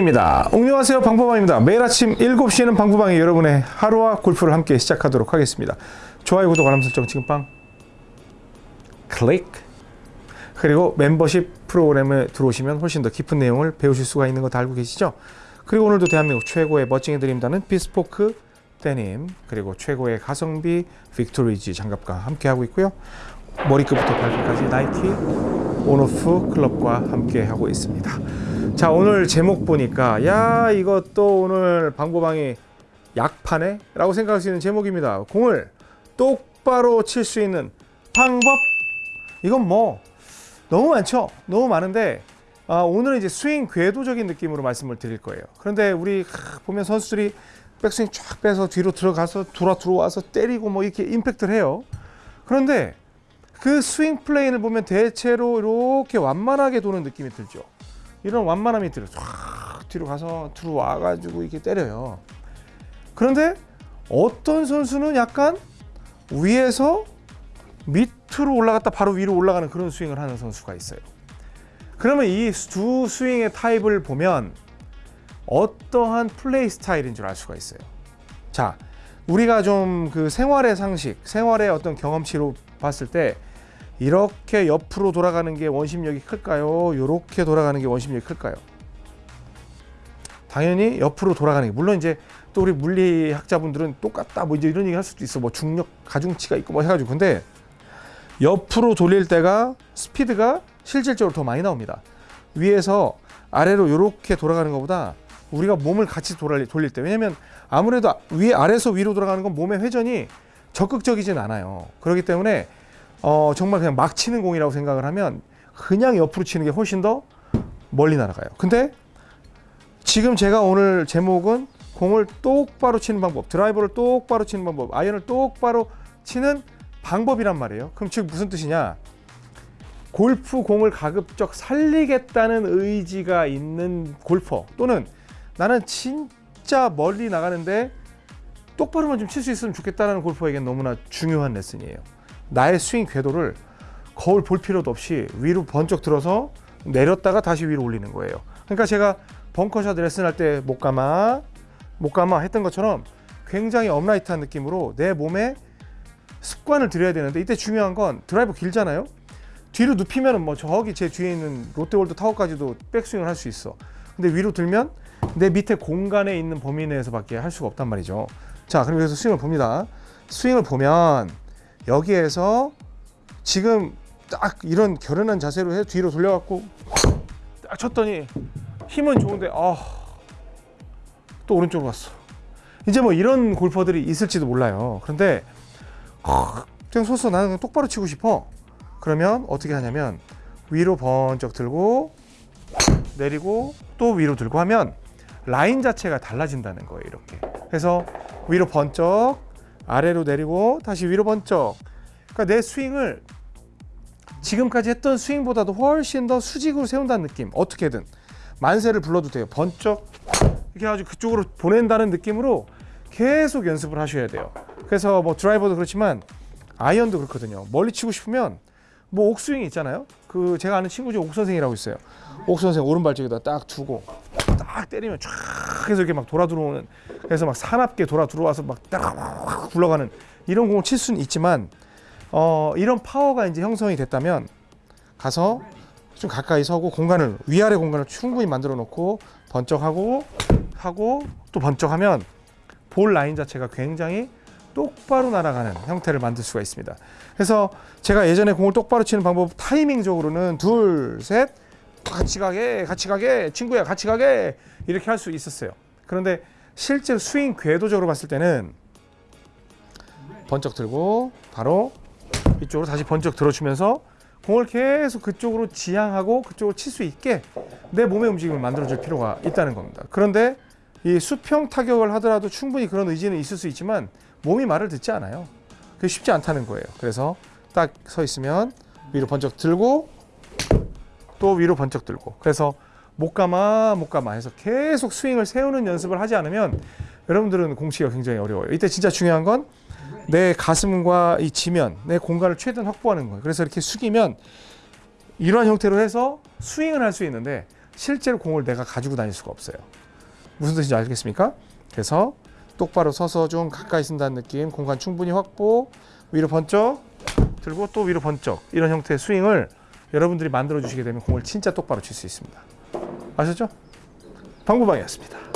방구방입니다. 안녕하세요. 방구방입니다. 매일 아침 7시에는 방구방이 여러분의 하루와 골프를 함께 시작하도록 하겠습니다. 좋아요, 구독, 알람 설정 지금 빵 클릭 그리고 멤버십 프로그램에 들어오시면 훨씬 더 깊은 내용을 배우실 수가 있는 거 다 알고 계시죠? 그리고 오늘도 대한민국 최고의 멋쟁이 드립다는 비스포크 데님 그리고 최고의 가성비 빅토리지 장갑과 함께하고 있고요. 머리끝부터 발끝까지 나이키 온오프 클럽과 함께 하고 있습니다. 자 오늘 제목 보니까 야 이것도 오늘 방보방이 약파네? 라고 생각할 수 있는 제목입니다. 공을 똑바로 칠 수 있는 방법 이건 뭐 너무 많죠. 너무 많은데 아, 오늘은 이제 스윙 궤도적인 느낌으로 말씀을 드릴 거예요. 그런데 우리 하, 보면 선수들이 백스윙 쫙 빼서 뒤로 들어가서 돌아 들어와서 때리고 뭐 이렇게 임팩트를 해요. 그런데 그 스윙 plane을 보면 대체로 이렇게 완만하게 도는 느낌이 들죠. 이런 완만함이 들어. 쫙 뒤로 가서 들어와 가지고 이렇게 때려요. 그런데 어떤 선수는 약간 위에서 밑으로 올라갔다 바로 위로 올라가는 그런 스윙을 하는 선수가 있어요. 그러면 이 두 스윙의 타입을 보면 어떠한 플레이 스타일인 줄 알 수가 있어요. 자, 우리가 좀 그 생활의 상식, 생활의 어떤 경험치로 봤을 때 이렇게 옆으로 돌아가는 게 원심력이 클까요? 이렇게 돌아가는 게 원심력이 클까요? 당연히 옆으로 돌아가는 게 물론 이제 또 우리 물리학자분들은 똑같다 뭐 이제 이런 얘기 할 수도 있어 뭐 중력 가중치가 있고 뭐 해가지고 근데 옆으로 돌릴 때가 스피드가 실질적으로 더 많이 나옵니다. 위에서 아래로 이렇게 돌아가는 것보다 우리가 몸을 같이 돌릴, 때 왜냐면 아무래도 위 아래에서 위로 돌아가는 건 몸의 회전이 적극적이진 않아요. 그렇기 때문에 어, 정말 그냥 막 치는 공이라고 생각을 하면 그냥 옆으로 치는 게 훨씬 더 멀리 날아가요. 근데 지금 제가 오늘 제목은 공을 똑바로 치는 방법, 드라이버를 똑바로 치는 방법, 아이언을 똑바로 치는 방법이란 말이에요. 그럼 즉 무슨 뜻이냐? 골프 공을 가급적 살리겠다는 의지가 있는 골퍼 또는 나는 진짜 멀리 나가는데 똑바로만 좀 칠 수 있으면 좋겠다는 골퍼에겐 너무나 중요한 레슨이에요. 나의 스윙 궤도를 거울 볼 필요도 없이 위로 번쩍 들어서 내렸다가 다시 위로 올리는 거예요. 그러니까 제가 벙커샷 레슨할 때 못 감아 못 감아 했던 것처럼 굉장히 upright한 느낌으로 내 몸에 습관을 들여야 되는데 이때 중요한 건 드라이버 길잖아요. 뒤로 눕히면 뭐 저기 제 뒤에 있는 롯데월드 타워까지도 백스윙을 할 수 있어. 근데 위로 들면 내 밑에 공간에 있는 범위 내에서 밖에 할 수가 없단 말이죠. 자, 그럼 여기서 스윙을 봅니다. 스윙을 보면 여기에서 지금 딱 이런 결연한 자세로 해 뒤로 돌려갖고 딱 쳤더니 힘은 좋은데 아, 또 오른쪽으로 갔어. 이제 뭐 이런 골퍼들이 있을지도 몰라요. 그런데 그냥 소서 나는 똑바로 치고 싶어. 그러면 어떻게 하냐면 위로 번쩍 들고 내리고 또 위로 들고 하면 라인 자체가 달라진다는 거예요. 이렇게. 그래서 위로 번쩍 아래로 내리고 다시 위로 번쩍. 그러니까 내 스윙을 지금까지 했던 스윙보다도 훨씬 더 수직으로 세운다는 느낌. 어떻게든 만세를 불러도 돼요. 번쩍 이렇게 아주 그쪽으로 보낸다는 느낌으로 계속 연습을 하셔야 돼요. 그래서 뭐 드라이버도 그렇지만 아이언도 그렇거든요. 멀리 치고 싶으면 뭐 옥스윙 있잖아요. 그 제가 아는 친구 중에 옥 선생이라고 있어요. 옥 선생 오른발 쪽에다 딱 두고 딱 때리면 쫙 해서 이렇게 막 돌아 들어오는 그래서 막 사납게 돌아 들어와서 막딱 굴러가는 이런 공을 칠 수는 있지만 어 이런 파워가 이제 형성이 됐다면 가서 좀 가까이 서고 공간을 위아래 공간을 충분히 만들어 놓고 번쩍하고 하고 또 번쩍하면 볼 라인 자체가 굉장히 똑바로 날아가는 형태를 만들 수가 있습니다. 그래서 제가 예전에 공을 똑바로 치는 방법 타이밍적으로는 둘, 셋, 같이 가게, 같이 가게, 친구야 같이 가게 이렇게 할 수 있었어요. 그런데 실제로 스윙 궤도적으로 봤을 때는 번쩍 들고 바로 이쪽으로 다시 번쩍 들어주면서 공을 계속 그쪽으로 지향하고 그쪽으로 칠 수 있게 내 몸의 움직임을 만들어줄 필요가 있다는 겁니다. 그런데 이 수평 타격을 하더라도 충분히 그런 의지는 있을 수 있지만 몸이 말을 듣지 않아요. 그게 쉽지 않다는 거예요. 그래서 딱 서 있으면 위로 번쩍 들고 또 위로 번쩍 들고 그래서 못 감아 못 감아 해서 계속 스윙을 세우는 연습을 하지 않으면 여러분들은 공치가 굉장히 어려워요. 이때 진짜 중요한 건 내 가슴과 이 지면, 내 공간을 최대한 확보하는 거예요. 그래서 이렇게 숙이면 이러한 형태로 해서 스윙을 할 수 있는데 실제로 공을 내가 가지고 다닐 수가 없어요. 무슨 뜻인지 알겠습니까? 그래서 똑바로 서서 좀 가까이 쓴다는 느낌, 공간 충분히 확보, 위로 번쩍 들고 또 위로 번쩍 이런 형태의 스윙을 여러분들이 만들어 주시게 되면 공을 진짜 똑바로 칠 수 있습니다. 아셨죠? 방구방이었습니다.